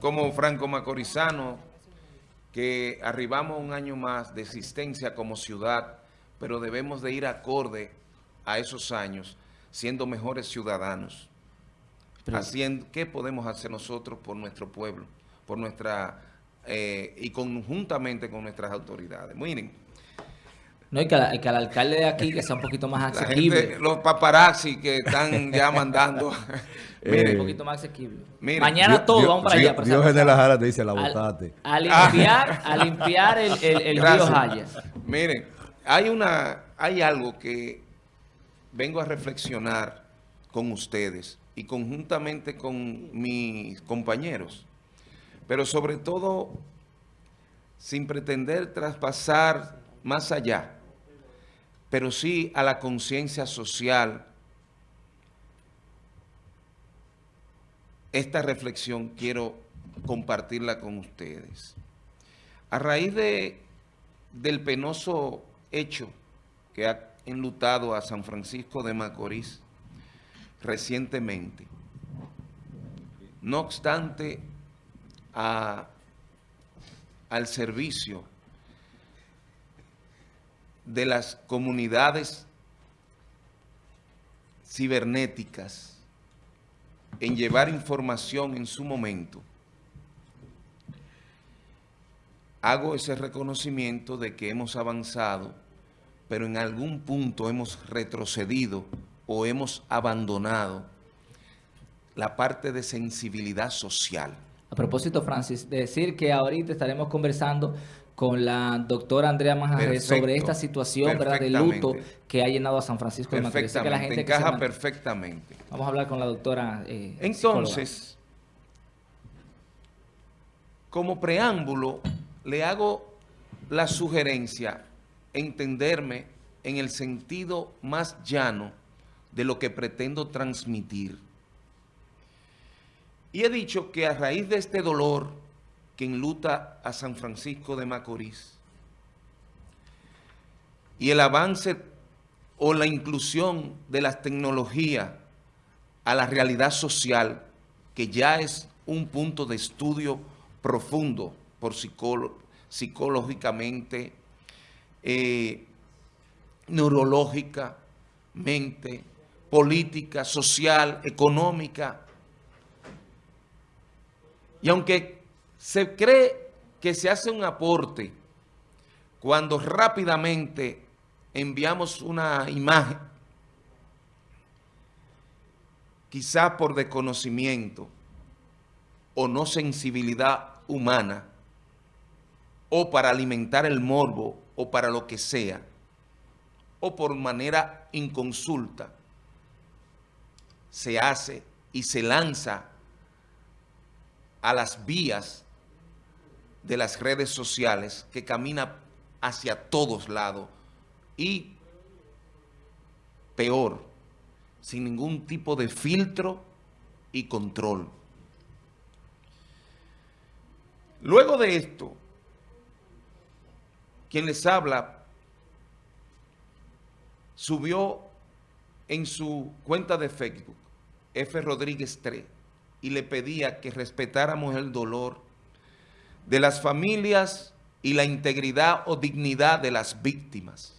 como franco macorizano, que arribamos un año más de existencia como ciudad, pero debemos de ir acorde a esos años, siendo mejores ciudadanos. haciendo, ¿Qué podemos hacer nosotros por nuestro pueblo? Por nuestra eh, y conjuntamente con nuestras autoridades. Miren, no, y que, que, al alcalde de aquí que sea un poquito más asequible. los paparazzi que están ya mandando. un poquito más asequible. Mañana todos vamos para allá. Dios en la jara te dice la botate. A, limpiar, a limpiar el, el, río Jaya. Miren, hay, una, hay algo que vengo a reflexionar con ustedes y conjuntamente con mis compañeros. Pero sobre todo, sin pretender traspasar más allá pero sí a la conciencia social. Esta reflexión quiero compartirla con ustedes. A raíz de, del penoso hecho que ha enlutado a San Francisco de Macorís recientemente, no obstante al servicio de las comunidades cibernéticas en llevar información en su momento, hago ese reconocimiento de que hemos avanzado, pero en algún punto hemos retrocedido o hemos abandonado la parte de sensibilidad social. A propósito, Francis, decir que ahorita estaremos conversando con la doctora Andrea Majares sobre esta situación ¿verdad? de luto que ha llenado a San Francisco de Macorís. Que la gente encaja perfectamente. Vamos a hablar con la doctora eh, Entonces, como preámbulo, le hago la sugerencia, entenderme en el sentido más llano de lo que pretendo transmitir. Y he dicho que a raíz de este dolor que enluta a San Francisco de Macorís. Y el avance o la inclusión de las tecnologías a la realidad social, que ya es un punto de estudio profundo por psicológicamente, eh, neurológicamente, política, social, económica. Y aunque se cree que se hace un aporte cuando rápidamente enviamos una imagen, quizá por desconocimiento o no sensibilidad humana, o para alimentar el morbo, o para lo que sea, o por manera inconsulta, se hace y se lanza a las vías de las redes sociales que camina hacia todos lados y peor, sin ningún tipo de filtro y control. Luego de esto, quien les habla subió en su cuenta de Facebook, F. Rodríguez 3, y le pedía que respetáramos el dolor de las familias y la integridad o dignidad de las víctimas.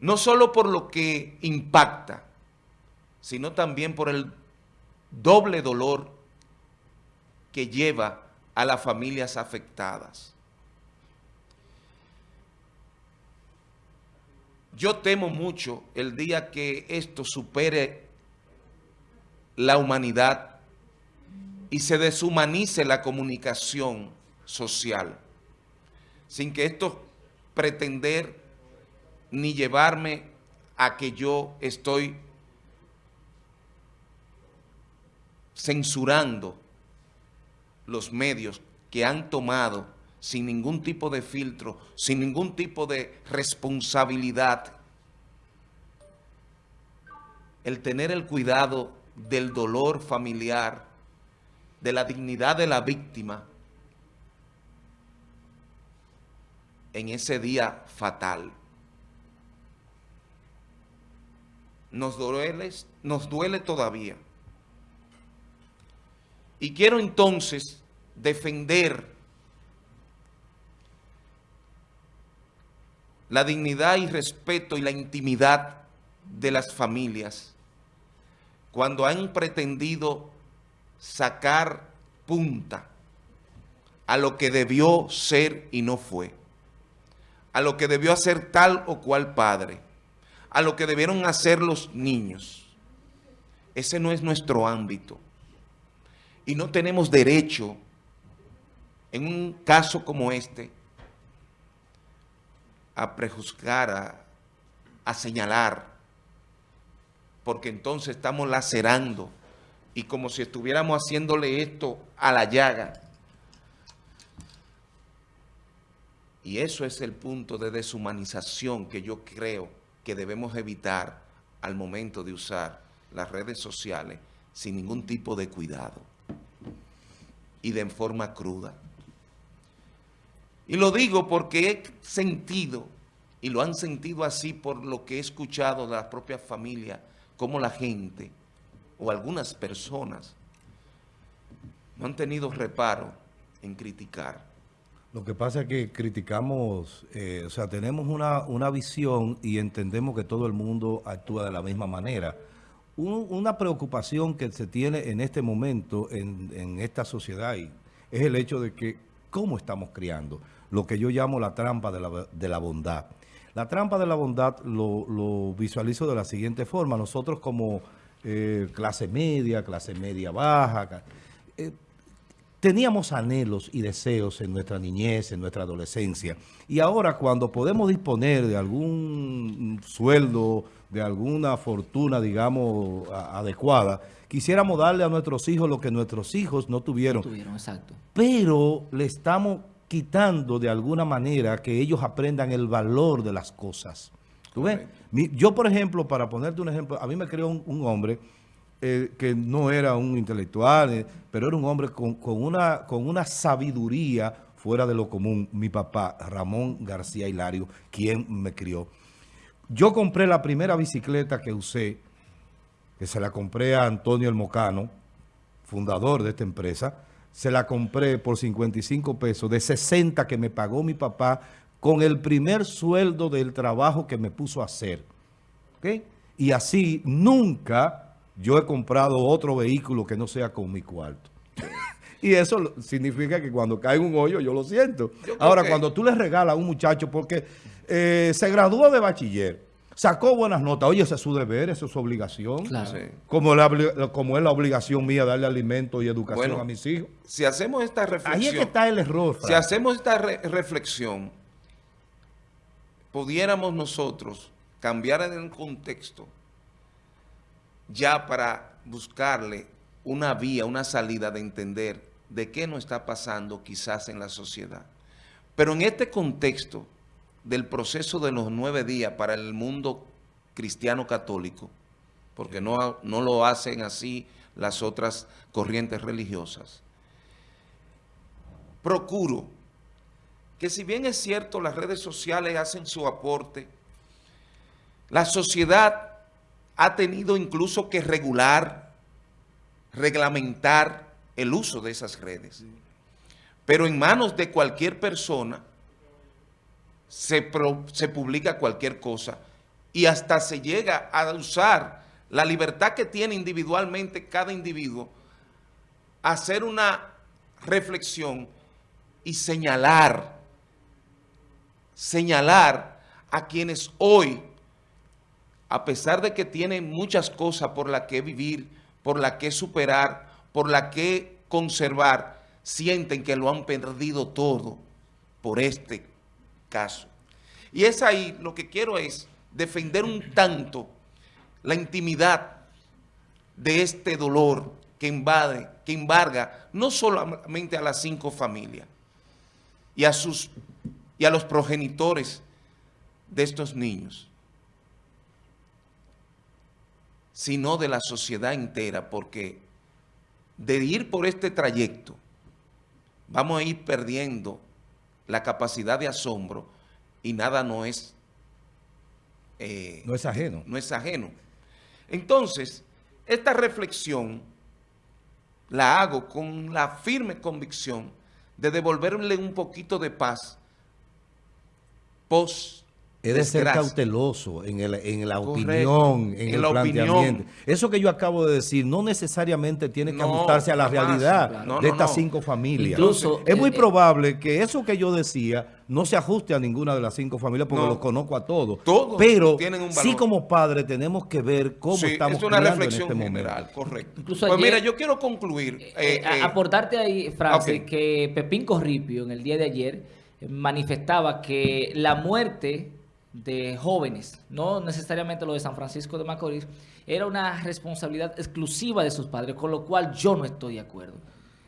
No solo por lo que impacta, sino también por el doble dolor que lleva a las familias afectadas. Yo temo mucho el día que esto supere la humanidad y se deshumanice la comunicación social, sin que esto pretender ni llevarme a que yo estoy censurando los medios que han tomado sin ningún tipo de filtro, sin ningún tipo de responsabilidad, el tener el cuidado del dolor familiar, de la dignidad de la víctima, en ese día fatal. Nos duele, nos duele todavía. Y quiero entonces defender la dignidad y respeto y la intimidad de las familias cuando han pretendido sacar punta a lo que debió ser y no fue, a lo que debió hacer tal o cual padre, a lo que debieron hacer los niños. Ese no es nuestro ámbito. Y no tenemos derecho, en un caso como este, a prejuzgar, a, a señalar, porque entonces estamos lacerando y como si estuviéramos haciéndole esto a la llaga. Y eso es el punto de deshumanización que yo creo que debemos evitar al momento de usar las redes sociales sin ningún tipo de cuidado y de forma cruda. Y lo digo porque he sentido, y lo han sentido así por lo que he escuchado de las propias familias, como la gente o algunas personas no han tenido reparo en criticar. Lo que pasa es que criticamos, eh, o sea, tenemos una, una, visión y entendemos que todo el mundo actúa de la misma manera. una preocupación que se tiene en este momento en, en esta sociedad es el hecho de que cómo estamos criando, lo que yo llamo la trampa de la, de la bondad. La trampa de la bondad lo, lo, visualizo de la siguiente forma. Nosotros como eh, clase media, clase media baja, eh, teníamos anhelos y deseos en nuestra niñez, en nuestra adolescencia. Y ahora cuando podemos disponer de algún sueldo, de alguna fortuna, digamos, adecuada, quisiéramos darle a nuestros hijos lo que nuestros hijos no tuvieron. No tuvieron, exacto. Pero le estamos quitando de alguna manera que ellos aprendan el valor de las cosas. ¿Tú ves? yo, por ejemplo, para ponerte un ejemplo, a mí me creó un, hombre eh, que no era un intelectual, eh, pero era un hombre con, una, con una sabiduría fuera de lo común. Mi papá, Ramón García Hilario, quien me crió. Yo compré la primera bicicleta que usé, que se la compré a Antonio El Mocano, fundador de esta empresa, se la compré por 55 pesos, de 60 que me pagó mi papá con el primer sueldo del trabajo que me puso a hacer. Y así nunca yo he comprado otro vehículo que no sea con mi cuarto. y eso significa que cuando cae un hoyo yo lo siento. Ahora, cuando tú le regalas a un muchacho porque eh, se graduó de bachiller, Sacó buenas notas. Oye, ese es su deber, esa es su obligación. Como, como es la obligación mía darle alimento y educación a mis hijos. Si hacemos esta reflexión... Ahí es que está el error. Si hacemos esta reflexión, pudiéramos nosotros cambiar el contexto ya para buscarle una vía, una salida de entender de qué nos está pasando quizás en la sociedad. Pero en este contexto del proceso de los nueve días para el mundo cristiano católico, porque no, no lo hacen así las otras corrientes religiosas, procuro que si bien es cierto las redes sociales hacen su aporte, la sociedad ha tenido incluso que regular, reglamentar el uso de esas redes. Pero en manos de cualquier persona se, publica cualquier cosa y hasta se llega a usar la libertad que tiene individualmente cada individuo, hacer una reflexión y señalar, señalar a quienes hoy, a pesar de que tienen muchas cosas por las que vivir, por las que superar, por las que conservar, sienten que lo han perdido todo por este caso. Y es ahí lo que quiero es defender un tanto la intimidad de este dolor que invade, que embarga no solamente a las cinco familias y a, sus, y a los progenitores de estos niños, sino de la sociedad entera, porque de ir por este trayecto vamos a ir perdiendo la capacidad de asombro y nada no es... Eh, no es ajeno. No es ajeno. Entonces, esta reflexión la hago con la firme convicción de devolverle un poquito de paz post es de ser cauteloso en, el, en la opinión, en, el planteamiento. Eso que yo acabo de decir no necesariamente tiene que ajustarse a la realidad de estas cinco familias. Incluso, es muy eh, eh, probable que eso que yo decía no se ajuste a ninguna de las cinco familias porque los conozco a todos. Todos Pero sí como padres tenemos que ver cómo estamos es una reflexión en este general, correcto. pues mira, yo quiero concluir. Eh, aportarte ahí, Francis, que Pepín Corripio en el día de ayer manifestaba que la muerte de jóvenes, no necesariamente lo de San Francisco de Macorís, era una responsabilidad exclusiva de sus padres, con lo cual yo no estoy de acuerdo.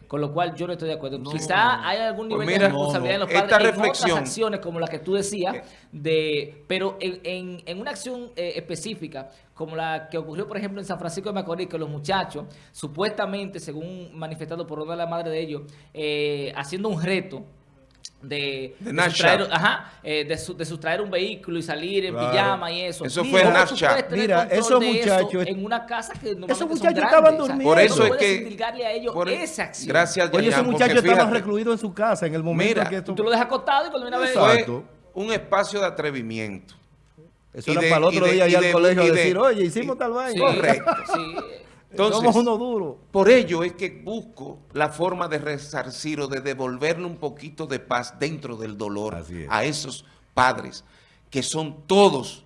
Con lo cual yo no estoy de acuerdo. Quizá hay algún pues nivel de responsabilidad en los padres en otras acciones, como la que tú decías, de pero en, en, una acción eh, específica, como la que ocurrió, por ejemplo, en San Francisco de Macorís, que los muchachos, supuestamente, según manifestado por una de las madres de ellos, eh, haciendo un reto, de, de, sustraer, ajá, eh, de, de, sustraer un vehículo y salir en pijama y eso. Eso fue Snapchat. Mira, esos muchachos... en una casa que Esos muchachos estaban durmiendo. Por eso es que... a ellos por, esa acción. Gracias, Oye, esos muchachos estaban recluidos en su casa en el momento mira, que esto... Tú lo dejas acostado y cuando viene a ver... Fue un espacio de atrevimiento. Eso era para el otro día allá al colegio a decir, oye, hicimos tal vaina. Correcto. Sí. Entonces, Somos uno duro. Por ello es que busco la forma de resarcir o de devolverle un poquito de paz dentro del dolor a esos padres que son todos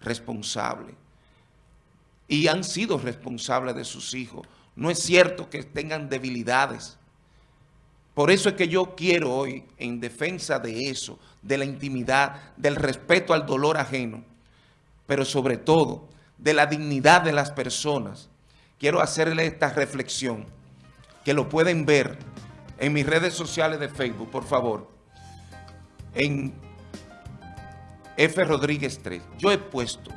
responsables y han sido responsables de sus hijos. No es cierto que tengan debilidades. Por eso es que yo quiero hoy, en defensa de eso, de la intimidad, del respeto al dolor ajeno, pero sobre todo de la dignidad de las personas, quiero hacerle esta reflexión, que lo pueden ver en mis redes sociales de Facebook, por favor, en F. Rodríguez 3. Yo he puesto,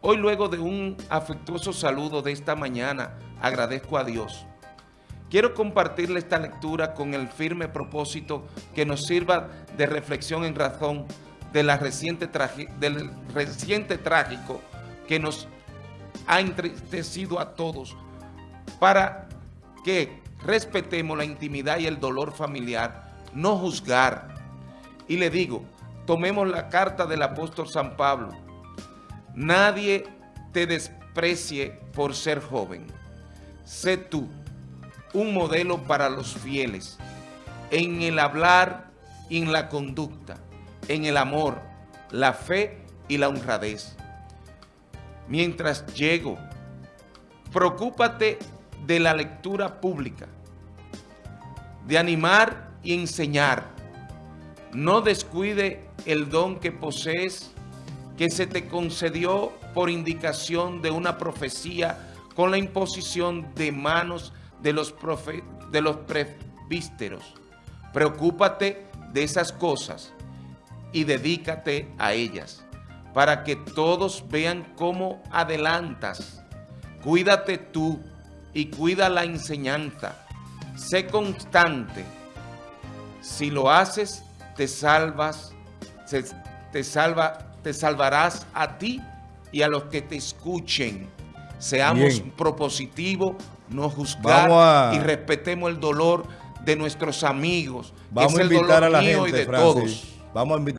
hoy luego de un afectuoso saludo de esta mañana, agradezco a Dios. Quiero compartirle esta lectura con el firme propósito que nos sirva de reflexión en razón de la reciente del reciente trágico que nos ha entristecido a todos para que respetemos la intimidad y el dolor familiar, no juzgar. Y le digo, tomemos la carta del apóstol San Pablo. Nadie te desprecie por ser joven. Sé tú un modelo para los fieles en el hablar y en la conducta, en el amor, la fe y la honradez mientras llego. Preocúpate de la lectura pública, de animar y enseñar. No descuide el don que posees, que se te concedió por indicación de una profecía con la imposición de manos de los, de los presbíteros. Preocúpate de esas cosas y dedícate a ellas para que todos vean cómo adelantas. Cuídate tú y cuida la enseñanza. Sé constante. Si lo haces, te salvas, te, salva, te salvarás a ti y a los que te escuchen. Seamos propositivos, no juzgar y respetemos el dolor de nuestros amigos. Vamos a invitar a la gente, y de todos. Vamos a invitar